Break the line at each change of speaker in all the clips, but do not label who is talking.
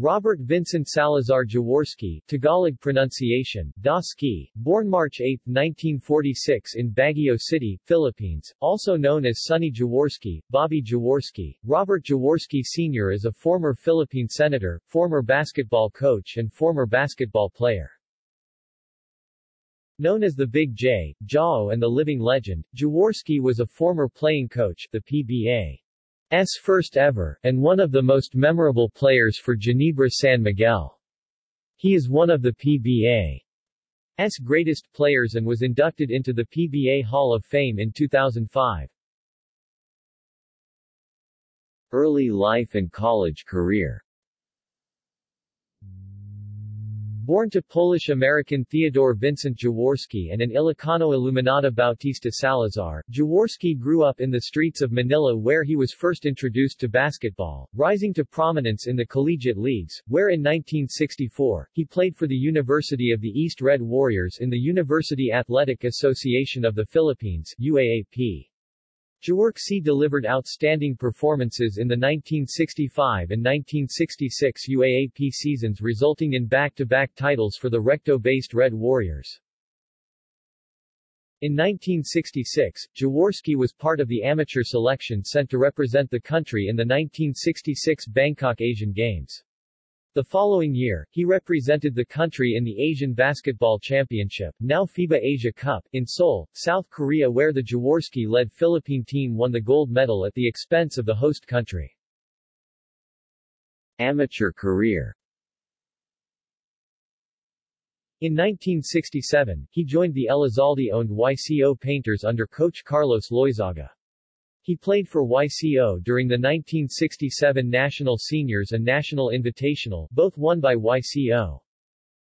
Robert Vincent Salazar Jaworski Tagalog pronunciation, Daski, born March 8, 1946 in Baguio City, Philippines, also known as Sonny Jaworski, Bobby Jaworski. Robert Jaworski Sr. is a former Philippine senator, former basketball coach and former basketball player. Known as the Big J, Jawo and the Living Legend, Jaworski was a former playing coach, the PBA. S first ever, and one of the most memorable players for Ginebra San Miguel. He is one of the PBA's greatest players and was inducted into the PBA Hall of Fame in 2005. Early life and college career Born to Polish-American Theodore Vincent Jaworski and an Ilocano Illuminata Bautista Salazar, Jaworski grew up in the streets of Manila where he was first introduced to basketball, rising to prominence in the collegiate leagues, where in 1964, he played for the University of the East Red Warriors in the University Athletic Association of the Philippines UAAP. Jaworski delivered outstanding performances in the 1965 and 1966 UAAP seasons resulting in back-to-back -back titles for the Recto-based Red Warriors. In 1966, Jaworski was part of the amateur selection sent to represent the country in the 1966 Bangkok Asian Games. The following year, he represented the country in the Asian Basketball Championship, now FIBA Asia Cup, in Seoul, South Korea where the Jaworski-led Philippine team won the gold medal at the expense of the host country. Amateur career In 1967, he joined the Elizalde-owned YCO Painters under coach Carlos Loyzaga. He played for YCO during the 1967 National Seniors and National Invitational, both won by YCO.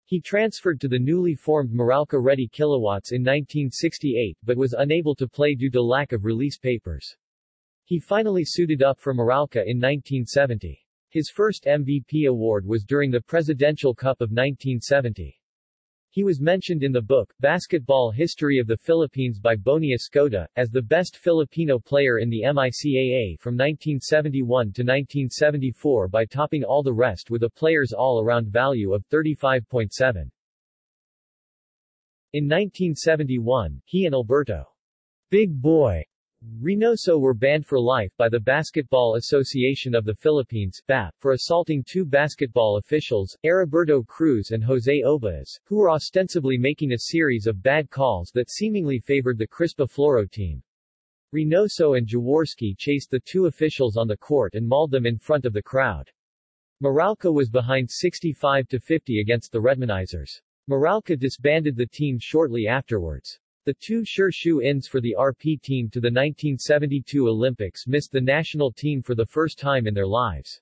He transferred to the newly formed Meralco Reddy Kilowatts in 1968 but was unable to play due to lack of release papers. He finally suited up for Meralco in 1970. His first MVP award was during the Presidential Cup of 1970. He was mentioned in the book, Basketball History of the Philippines by Boni Escoda, as the best Filipino player in the MICAA from 1971 to 1974 by topping all the rest with a player's all-around value of 35.7. In 1971, he and Alberto Big Boy Reynoso were banned for life by the Basketball Association of the Philippines BAP, for assaulting two basketball officials, Heriberto Cruz and Jose Obaez, who were ostensibly making a series of bad calls that seemingly favored the Crispa Floro team. Reynoso and Jaworski chased the two officials on the court and mauled them in front of the crowd. Meralco was behind 65 to 50 against the Redmanizers. Meralco disbanded the team shortly afterwards. The two sure shoe-ins for the RP team to the 1972 Olympics missed the national team for the first time in their lives.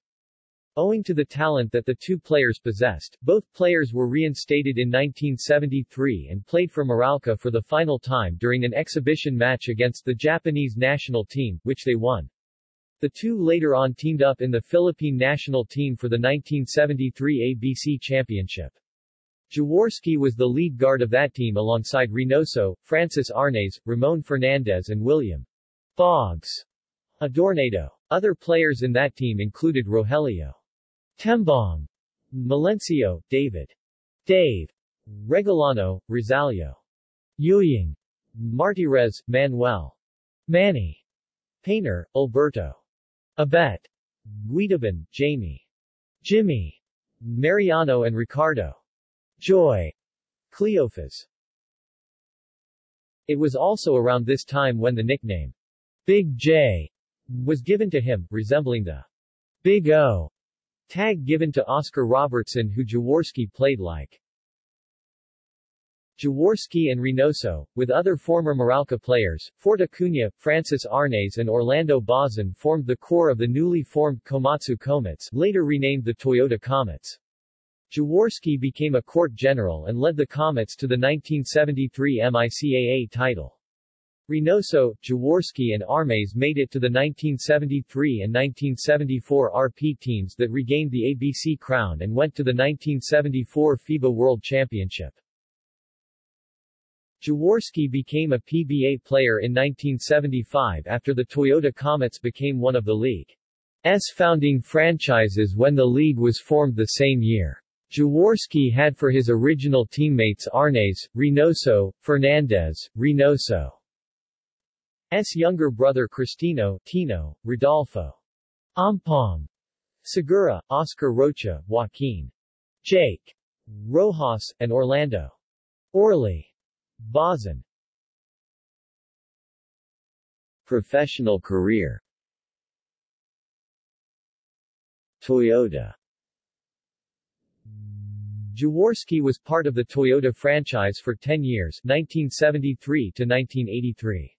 Owing to the talent that the two players possessed, both players were reinstated in 1973 and played for Meralco for the final time during an exhibition match against the Japanese national team, which they won. The two later on teamed up in the Philippine national team for the 1973 ABC Championship. Jaworski was the lead guard of that team alongside Reynoso, Francis Arnaiz, Ramon Fernandez and William Bogs Adornado. Other players in that team included Rogelio Tembong, Melencio, David Dave, Regullano, Rosalio Yuying, Martirez, Manuel Manny Painter, Alberto Abet Guidaban, Jamie Jimmy Mariano and Ricardo Joy. Cleofas. It was also around this time when the nickname, Big J, was given to him, resembling the Big O tag given to Oscar Robertson who Jaworski played like. Jaworski and Reynoso, with other former Meralco players, Fort Acuna, Francis Arnaiz and Orlando Bazan formed the core of the newly formed Komatsu Komets, later renamed the Toyota Komets. Jaworski became a court general and led the Comets to the 1973 MICAA title. Reynoso, Jaworski and Armes made it to the 1973 and 1974 RP teams that regained the ABC crown and went to the 1974 FIBA World Championship. Jaworski became a PBA player in 1975 after the Toyota Comets became one of the league's founding franchises when the league was formed the same year. Jaworski had for his original teammates Arnaiz, Reynoso, Fernandez, Reynoso. S younger brother Cristino, Tino, Rodolfo. Ampong. Segura, Oscar Rocha, Joaquin. Jake. Rojas, and Orlando. Orly. Bazan. Professional career Toyota Jaworski was part of the Toyota franchise for 10 years 1973 to 1983.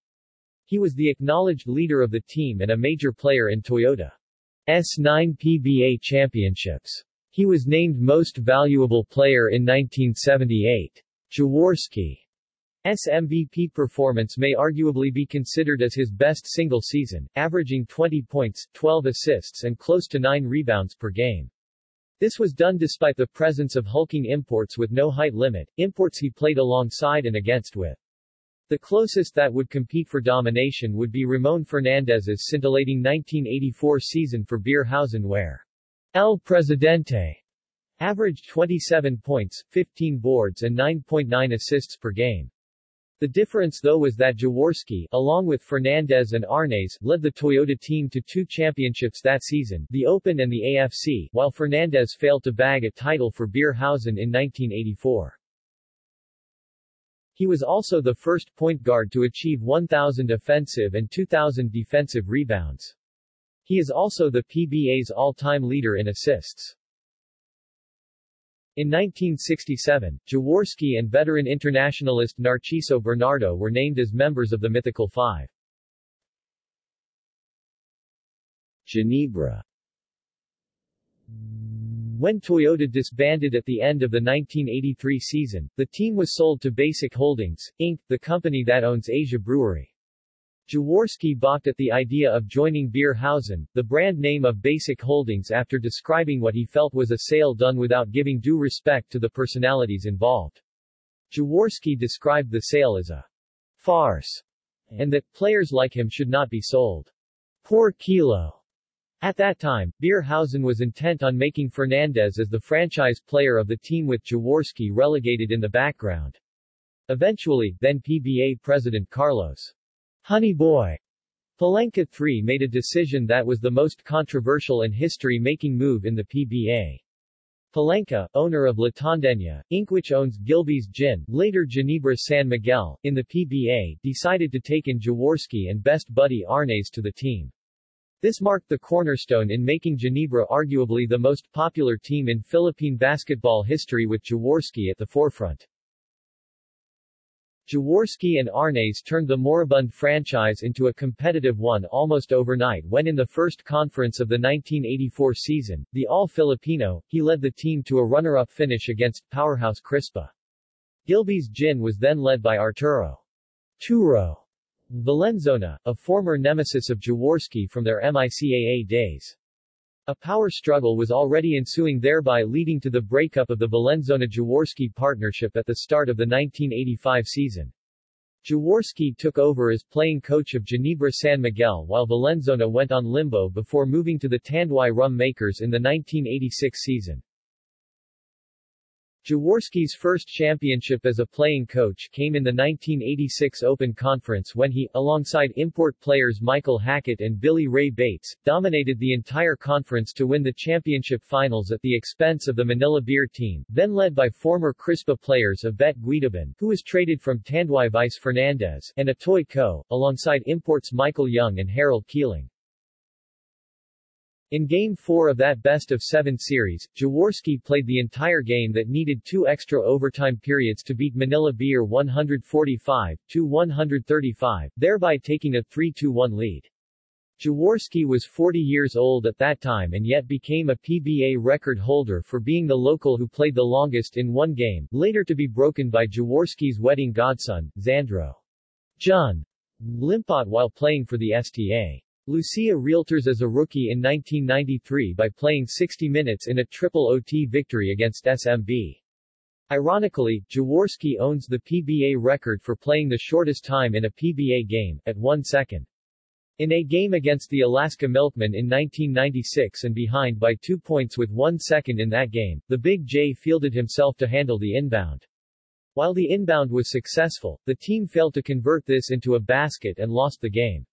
He was the acknowledged leader of the team and a major player in Toyota's 9 PBA championships. He was named Most Valuable Player in 1978. Jaworski MVP performance may arguably be considered as his best single season, averaging 20 points, 12 assists and close to 9 rebounds per game. This was done despite the presence of hulking imports with no height limit, imports he played alongside and against with. The closest that would compete for domination would be Ramon Fernandez's scintillating 1984 season for Beerhausen where El Presidente averaged 27 points, 15 boards and 9.9 assists per game. The difference though was that Jaworski, along with Fernandez and Arnaiz, led the Toyota team to two championships that season, the Open and the AFC, while Fernandez failed to bag a title for Beerhausen in 1984. He was also the first point guard to achieve 1,000 offensive and 2,000 defensive rebounds. He is also the PBA's all-time leader in assists. In 1967, Jaworski and veteran internationalist Narciso Bernardo were named as members of the Mythical Five. Ginebra When Toyota disbanded at the end of the 1983 season, the team was sold to Basic Holdings, Inc., the company that owns Asia Brewery. Jaworski balked at the idea of joining Beerhausen, the brand name of Basic Holdings after describing what he felt was a sale done without giving due respect to the personalities involved. Jaworski described the sale as a farce, and that players like him should not be sold. Poor kilo. At that time, Beerhausen was intent on making Fernandez as the franchise player of the team with Jaworski relegated in the background. Eventually, then PBA president Carlos Honey Boy Palanca III made a decision that was the most controversial and history-making move in the PBA. Palanca, owner of La Tondeña, Inc. which owns Gilbey's Gin, later Ginebra San Miguel, in the PBA, decided to take in Jaworski and best buddy Arnaiz to the team. This marked the cornerstone in making Ginebra arguably the most popular team in Philippine basketball history with Jaworski at the forefront. Jaworski and Arnaiz turned the moribund franchise into a competitive one almost overnight when in the first conference of the 1984 season, the All-Filipino, he led the team to a runner-up finish against powerhouse Crispa. Gilbey's Gin was then led by Arturo Turo Valenzona, a former nemesis of Jaworski from their MICAA days. A power struggle was already ensuing thereby leading to the breakup of the Valenzona-Jaworski partnership at the start of the 1985 season. Jaworski took over as playing coach of Ginebra San Miguel while Valenzona went on limbo before moving to the Tanduay Rum Makers in the 1986 season. Jaworski's first championship as a playing coach came in the 1986 Open Conference when he, alongside import players Michael Hackett and Billy Ray Bates, dominated the entire conference to win the championship finals at the expense of the Manila Beer team, then led by former Crispa players Abet Guidaban, who was traded from Tanduay Vice Fernandez, and Atoy Co., alongside imports Michael Young and Harold Keeling. In Game 4 of that best-of-seven series, Jaworski played the entire game that needed two extra overtime periods to beat Manila Beer 145-135, thereby taking a 3-1 lead. Jaworski was 40 years old at that time and yet became a PBA record holder for being the local who played the longest in one game, later to be broken by Jaworski's wedding godson, Zandro. John. Limpot while playing for the STA. Lucia Realtors as a rookie in 1993 by playing 60 minutes in a triple OT victory against SMB. Ironically, Jaworski owns the PBA record for playing the shortest time in a PBA game, at one second. In a game against the Alaska Milkmen in 1996 and behind by two points with one second in that game, the Big J fielded himself to handle the inbound. While the inbound was successful, the team failed to convert this into a basket and lost the game.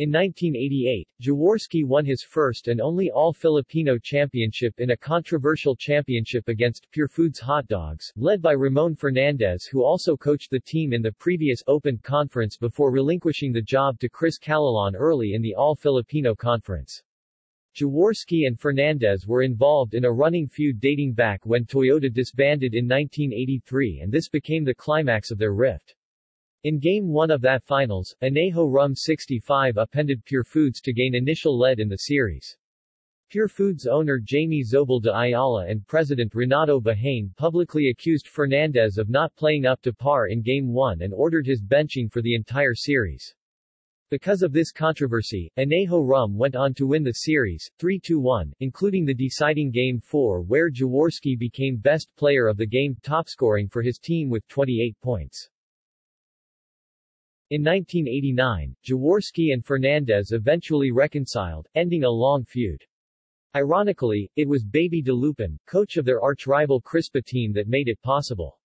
In 1988, Jaworski won his first and only all-Filipino championship in a controversial championship against Pure Foods Hot Dogs, led by Ramon Fernandez who also coached the team in the previous Open Conference before relinquishing the job to Chris Calilan early in the All-Filipino Conference. Jaworski and Fernandez were involved in a running feud dating back when Toyota disbanded in 1983 and this became the climax of their rift. In Game 1 of that finals, Anejo Rum 65 appended Pure Foods to gain initial lead in the series. Pure Foods owner Jamie Zobel de Ayala and President Renato Bahane publicly accused Fernandez of not playing up to par in Game 1 and ordered his benching for the entire series. Because of this controversy, Anejo Rum went on to win the series, 3-1, including the deciding Game 4 where Jaworski became best player of the game, topscoring for his team with 28 points. In 1989, Jaworski and Fernandez eventually reconciled, ending a long feud. Ironically, it was Baby Dalupan, coach of their arch-rival Crispa team that made it possible.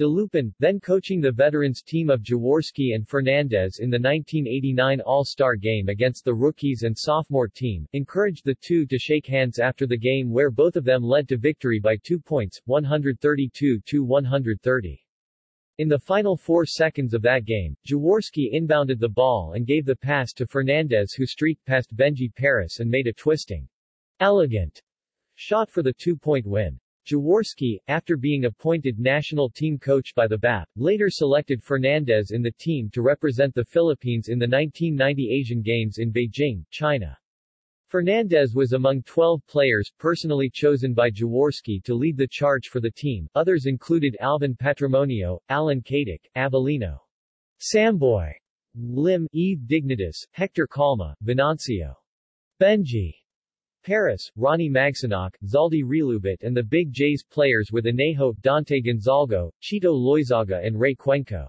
Dalupan, then coaching the veterans team of Jaworski and Fernandez in the 1989 All-Star game against the rookies and sophomore team, encouraged the two to shake hands after the game where both of them led to victory by two points, 132-130. In the final four seconds of that game, Jaworski inbounded the ball and gave the pass to Fernandez who streaked past Benji Paras and made a twisting, elegant shot for the two-point win. Jaworski, after being appointed national team coach by the BAP, later selected Fernandez in the team to represent the Philippines in the 1990 Asian Games in Beijing, China. Fernandez was among 12 players personally chosen by Jaworski to lead the charge for the team. Others included Alvin Patrimonio, Allan Caidic, Avelino, Samboy, Lim, Yves Dignadice, Hector Calma, Venancio, Benji, Paras, Ronnie Magsanoc, Zaldi Realubit and the Big J's players with Anejo, Dante Gonzalgo, Chito Loyzaga and Ray Cuenco.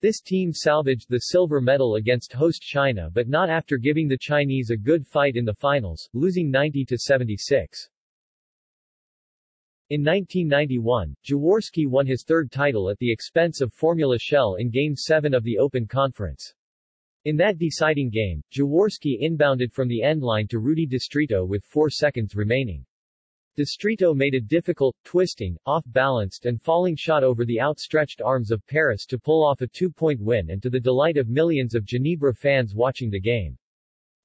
This team salvaged the silver medal against host China but not after giving the Chinese a good fight in the finals, losing 90 to 76. In 1991, Jaworski won his third title at the expense of Formula Shell in Game 7 of the Open Conference. In that deciding game, Jaworski inbounded from the end line to Rudy Distrito with 4 seconds remaining. Distrito made a difficult, twisting, off-balanced and falling shot over the outstretched arms of Paras to pull off a two-point win and to the delight of millions of Ginebra fans watching the game.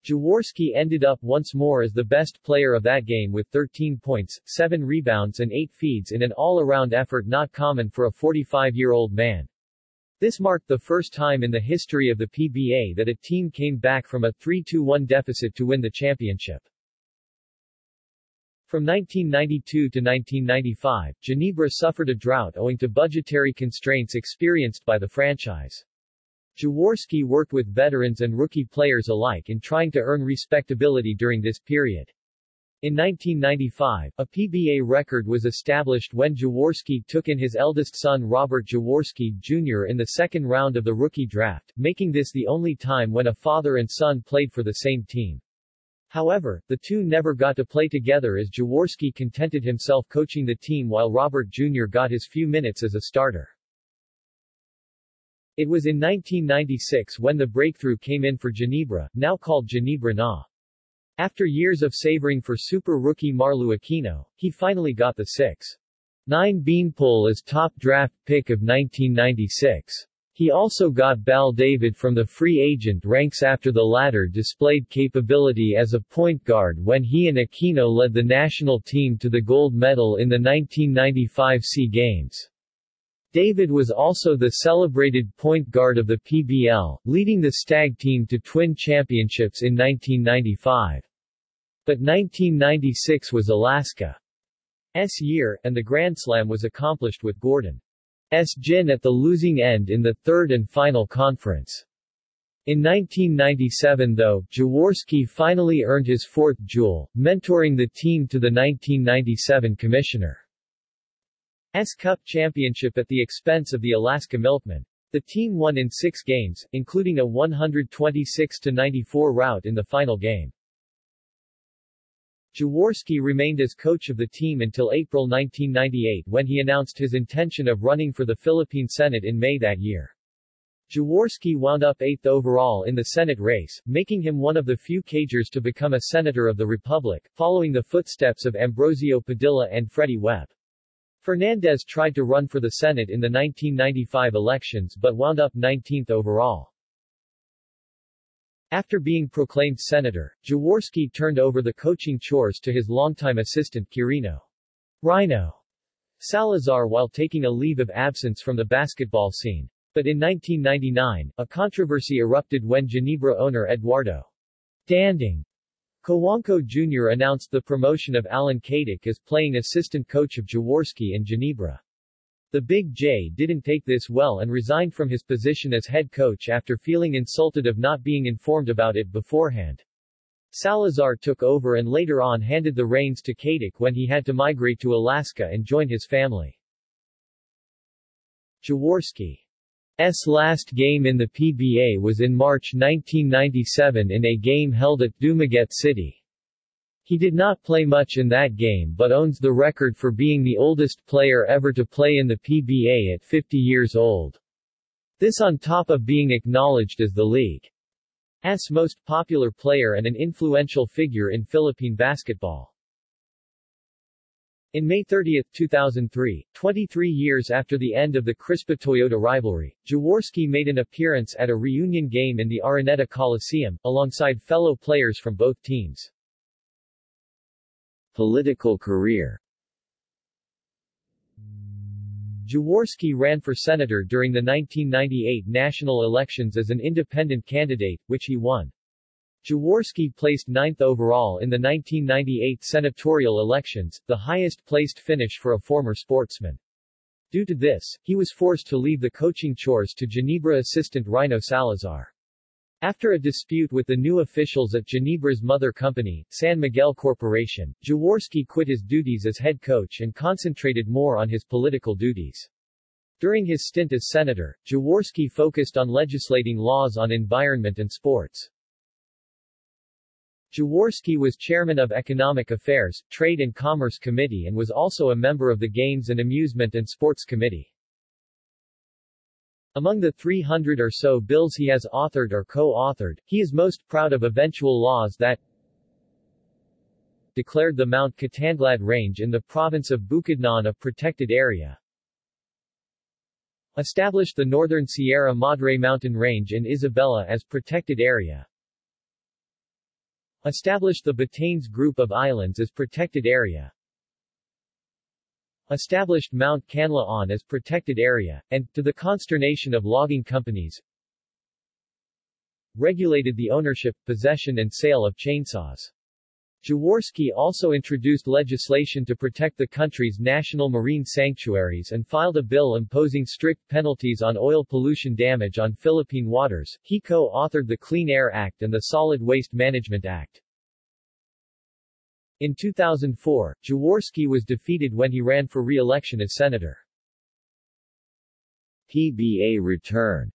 Jaworski ended up once more as the best player of that game with 13 points, 7 rebounds and 8 feeds in an all-around effort not common for a 45-year-old man. This marked the first time in the history of the PBA that a team came back from a 3-2-1 deficit to win the championship. From 1992 to 1995, Ginebra suffered a drought owing to budgetary constraints experienced by the franchise. Jaworski worked with veterans and rookie players alike in trying to earn respectability during this period. In 1995, a PBA record was established when Jaworski took in his eldest son Robert Jaworski Jr. in the second round of the rookie draft, making this the only time when a father and son played for the same team. However, the two never got to play together as Jaworski contented himself coaching the team while Robert Jr. got his few minutes as a starter. It was in 1996 when the breakthrough came in for Ginebra, now called Ginebra Na. After years of savoring for super rookie Marlou Aquino, he finally got the 6-9 beanpole as top draft pick of 1996. He also got Bal David from the free agent ranks after the latter displayed capability as a point guard when he and Aquino led the national team to the gold medal in the 1995 SEA Games. David was also the celebrated point guard of the PBL, leading the Stag team to twin championships in 1995. But 1996 was Alaska's year, and the Grand Slam was accomplished with Gordon. S. Gin at the losing end in the third and final conference. In 1997 though, Jaworski finally earned his fourth jewel, mentoring the team to the 1997 Commissioner S Cup championship at the expense of the Alaska Milkmen. The team won in six games, including a 126-94 rout in the final game. Jaworski remained as coach of the team until April 1998 when he announced his intention of running for the Philippine Senate in May that year. Jaworski wound up eighth overall in the Senate race, making him one of the few Cagers to become a Senator of the Republic, following the footsteps of Ambrosio Padilla and Freddie Webb. Fernandez tried to run for the Senate in the 1995 elections but wound up 19th overall. After being proclaimed senator, Jaworski turned over the coaching chores to his longtime assistant Quirino Rhino Salazar while taking a leave of absence from the basketball scene. But in 1999, a controversy erupted when Ginebra owner Eduardo Danding Cojuangco Jr. announced the promotion of Allan Caidic as playing assistant coach of Jaworski in Ginebra. The Big J didn't take this well and resigned from his position as head coach after feeling insulted of not being informed about it beforehand. Salazar took over and later on handed the reins to Caidic when he had to migrate to Alaska and join his family. Jaworski's last game in the PBA was in March 1997 in a game held at Dumaguete City. He did not play much in that game but owns the record for being the oldest player ever to play in the PBA at 50 years old. This on top of being acknowledged as the league's most popular player and an influential figure in Philippine basketball. In May 30, 2003, 23 years after the end of the Crispa-Toyota rivalry, Jaworski made an appearance at a reunion game in the Araneta Coliseum, alongside fellow players from both teams. Political career Jaworski ran for senator during the 1998 national elections as an independent candidate, which he won. Jaworski placed ninth overall in the 1998 senatorial elections, the highest-placed finish for a former sportsman. Due to this, he was forced to leave the coaching chores to Ginebra assistant Rhino Salazar. After a dispute with the new officials at Ginebra's mother company, San Miguel Corporation, Jaworski quit his duties as head coach and concentrated more on his political duties. During his stint as senator, Jaworski focused on legislating laws on environment and sports. Jaworski was chairman of Economic Affairs, Trade and Commerce Committee and was also a member of the Games and Amusement and Sports Committee. Among the 300 or so bills he has authored or co-authored, he is most proud of eventual laws that declared the Mount Kitanglad Range in the province of Bukidnon a protected area, established the Northern Sierra Madre Mountain Range in Isabela as protected area, Established the Batanes Group of Islands as protected area. Established Mount Canlaon as protected area, and, to the consternation of logging companies, regulated the ownership, possession and sale of chainsaws. Jaworski also introduced legislation to protect the country's national marine sanctuaries and filed a bill imposing strict penalties on oil pollution damage on Philippine waters. He co-authored the Clean Air Act and the Solid Waste Management Act. In 2004, Jaworski was defeated when he ran for re-election as senator. PBA return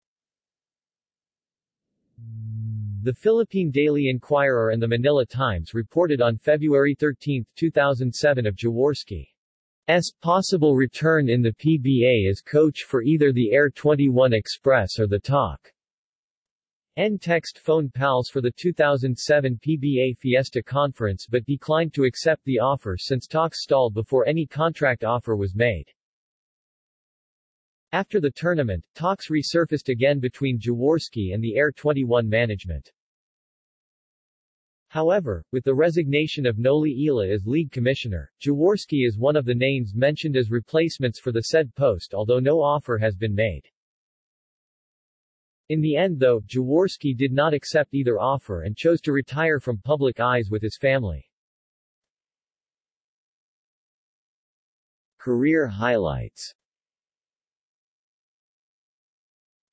the Philippine Daily Inquirer and the Manila Times reported on February 13, 2007 of Jaworski's possible return in the PBA as coach for either the Air 21 Express or the Talk. N text phone pals for the 2007 PBA Fiesta Conference but declined to accept the offer since talks stalled before any contract offer was made. After the tournament, talks resurfaced again between Jaworski and the Air 21 management. However, with the resignation of Noli Eala as league commissioner, Jaworski is one of the names mentioned as replacements for the said post although no offer has been made. In the end though, Jaworski did not accept either offer and chose to retire from public eyes with his family. Career highlights.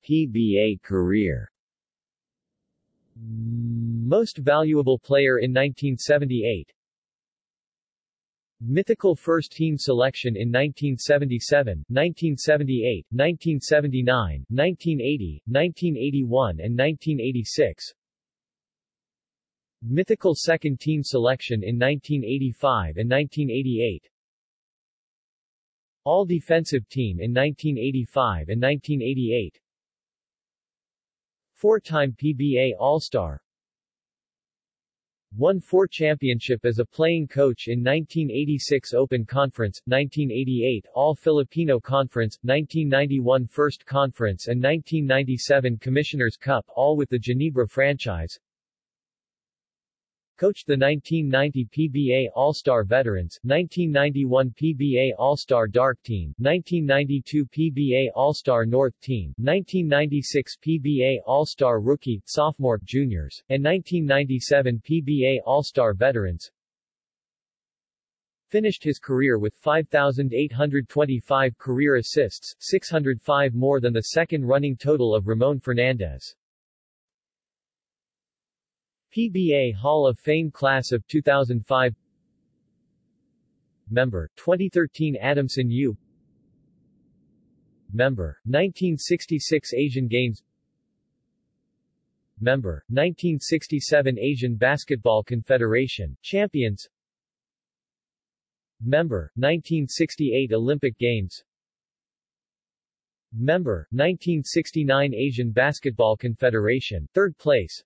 PBA career. Most valuable player in 1978 Mythical first-team selection in 1977, 1978, 1979, 1980, 1981 and 1986 Mythical second-team selection in 1985 and 1988 All-defensive team in 1985 and 1988 Four-time PBA All-Star Won four championship as a playing coach in 1986 Open Conference, 1988 All-Filipino Conference, 1991 First Conference and 1997 Commissioner's Cup all with the Ginebra franchise. Coached the 1990 PBA All-Star Veterans, 1991 PBA All-Star Dark Team, 1992 PBA All-Star North Team, 1996 PBA All-Star Rookie, Sophomore, Juniors, and 1997 PBA All-Star Veterans. Finished his career with 5,825 career assists, 605 more than the second running total of Ramon Fernandez. PBA Hall of Fame Class of 2005 Member, 2013 Adamson U. Member, 1966 Asian Games. Member, 1967 Asian Basketball Confederation, Champions. Member, 1968 Olympic Games. Member, 1969 Asian Basketball Confederation, third place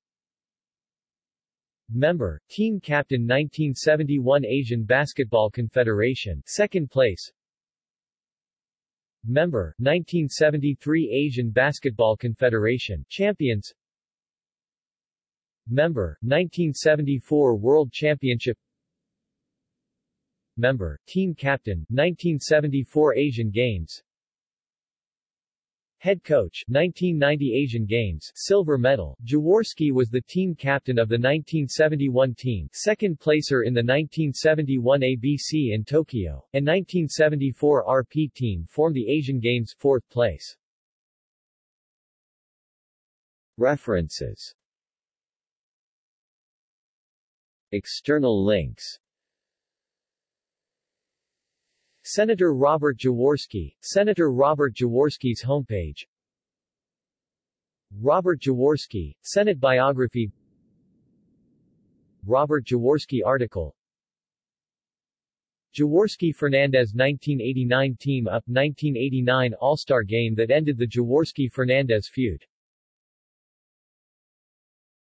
Member, Team Captain 1971 Asian Basketball Confederation, second place. Member, 1973 Asian Basketball Confederation, Champions. Member, 1974 World Championship. Member, Team Captain, 1974 Asian Games. Head coach, 1990 Asian Games, silver medal. Jaworski was the team captain of the 1971 team, second placer in the 1971 ABC in Tokyo, and 1974 RP team formed the Asian Games, fourth place. References External links Senator Robert Jaworski, Senator Robert Jaworski's homepage. Robert Jaworski, Senate biography. Robert Jaworski article. Jaworski-Fernandez 1989 Team Up 1989 All-Star game that ended the Jaworski-Fernandez feud